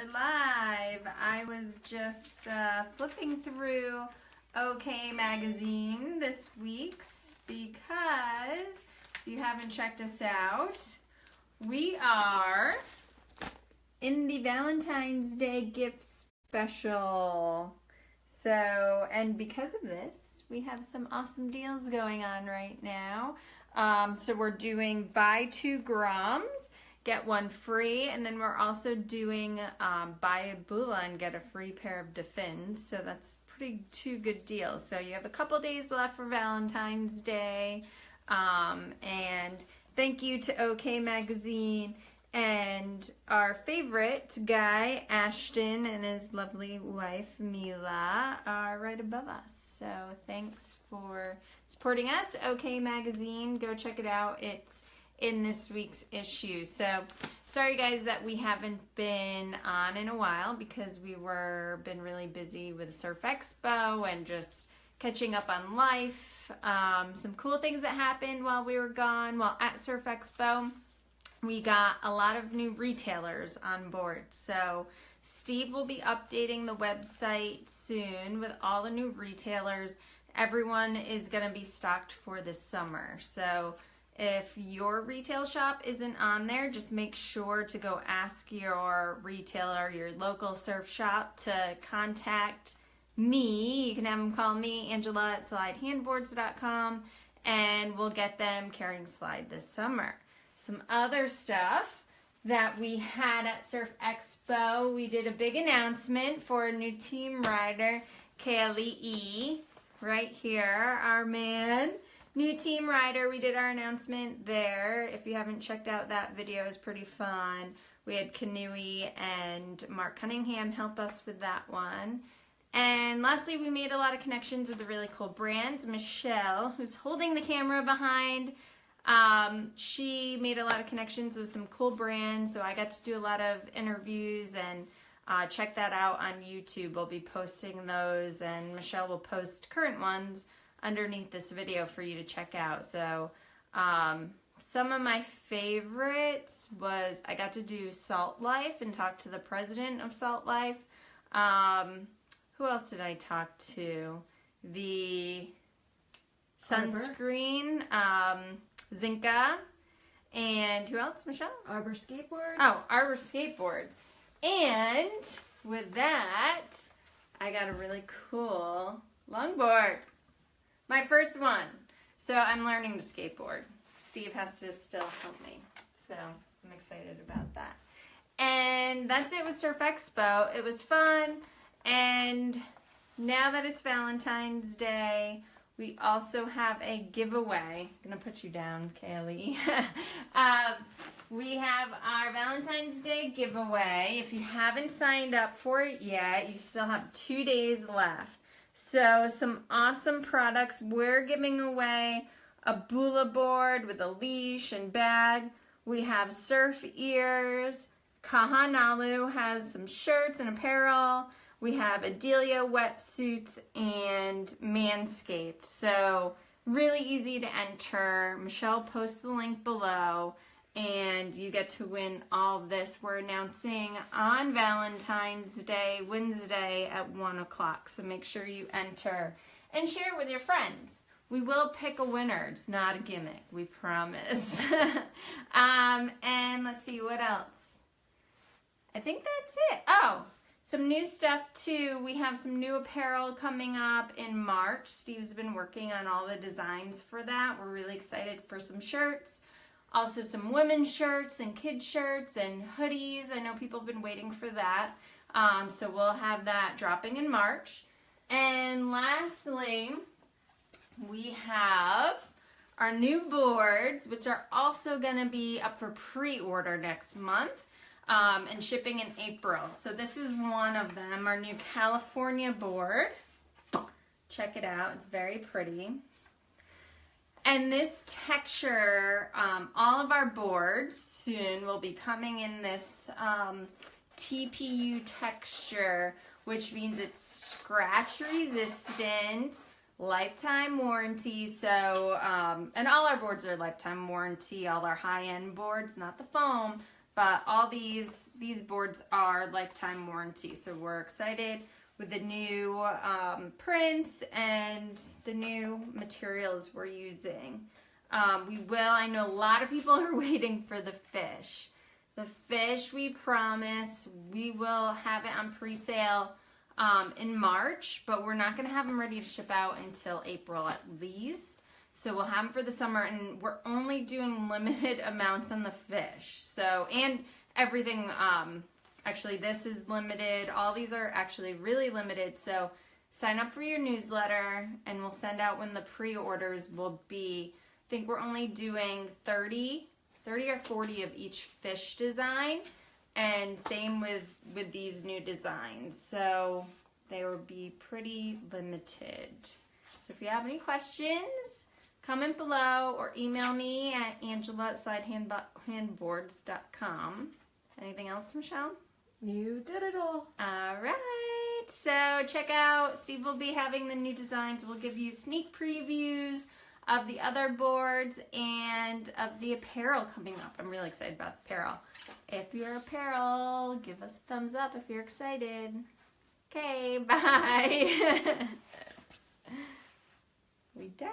we're live. I was just uh, flipping through OK Magazine this week's because if you haven't checked us out, we are in the Valentine's Day gift special. So, and because of this, we have some awesome deals going on right now. Um, so we're doing buy two Groms get one free. And then we're also doing um, buy a Bula and get a free pair of Defins. So that's pretty two good deals. So you have a couple days left for Valentine's Day. Um, and thank you to OK Magazine and our favorite guy, Ashton, and his lovely wife, Mila, are right above us. So thanks for supporting us. OK Magazine, go check it out. It's in this week's issue. So sorry guys that we haven't been on in a while because we were been really busy with Surf Expo and just catching up on life. Um, some cool things that happened while we were gone while at Surf Expo. We got a lot of new retailers on board. So Steve will be updating the website soon with all the new retailers. Everyone is going to be stocked for this summer. So if your retail shop isn't on there, just make sure to go ask your retailer, your local surf shop, to contact me. You can have them call me, Angela at slidehandboards.com, and we'll get them carrying slide this summer. Some other stuff that we had at Surf Expo, we did a big announcement for a new team rider, KLE, right here, our man. New team rider, we did our announcement there. If you haven't checked out that video, it's pretty fun. We had Kanui and Mark Cunningham help us with that one. And lastly, we made a lot of connections with the really cool brands. Michelle, who's holding the camera behind, um, she made a lot of connections with some cool brands. So I got to do a lot of interviews and uh, check that out on YouTube. We'll be posting those and Michelle will post current ones underneath this video for you to check out. So um, some of my favorites was I got to do Salt Life and talk to the president of Salt Life. Um, who else did I talk to? The sunscreen, um, Zinka, and who else, Michelle? Arbor Skateboards. Oh, Arbor Skateboards. And with that, I got a really cool longboard. My first one. So I'm learning to skateboard. Steve has to still help me. So I'm excited about that. And that's it with Surf Expo. It was fun. And now that it's Valentine's Day, we also have a giveaway. I'm going to put you down, Kaylee. um, we have our Valentine's Day giveaway. If you haven't signed up for it yet, you still have two days left. So some awesome products. We're giving away a Bula board with a leash and bag. We have surf ears. Kahanalu has some shirts and apparel. We have Adelia wetsuits and Manscaped. So really easy to enter. Michelle posts the link below and you get to win all of this. We're announcing on Valentine's Day, Wednesday at 1 o'clock. So make sure you enter and share with your friends. We will pick a winner. It's not a gimmick, we promise. um, and let's see, what else? I think that's it. Oh, some new stuff too. We have some new apparel coming up in March. Steve's been working on all the designs for that. We're really excited for some shirts. Also some women's shirts and kids shirts and hoodies. I know people have been waiting for that. Um, so we'll have that dropping in March. And lastly, we have our new boards, which are also going to be up for pre-order next month um, and shipping in April. So this is one of them, our new California board. Check it out. It's very pretty. And this texture, um, all of our boards soon will be coming in this um, TPU texture, which means it's scratch resistant, lifetime warranty. So, um, and all our boards are lifetime warranty, all our high-end boards, not the foam, But all these these boards are lifetime warranty, so we're excited with the new um, prints and the new materials we're using. Um, we will. I know a lot of people are waiting for the fish. The fish, we promise, we will have it on pre-sale um, in March, but we're not going to have them ready to ship out until April at least. So we'll have them for the summer, and we're only doing limited amounts on the fish. So and everything. Um, actually, this is limited. All these are actually really limited. So sign up for your newsletter, and we'll send out when the pre-orders will be. I think we're only doing 30, 30 or 40 of each fish design and same with with these new designs so they will be pretty limited so if you have any questions comment below or email me at angela at slidehandboards.com anything else michelle You did it all. all right so check out steve will be having the new designs we'll give you sneak previews of the other boards and of the apparel coming up i'm really excited about the apparel if you're apparel, give us a thumbs up if you're excited. Okay, bye. we done?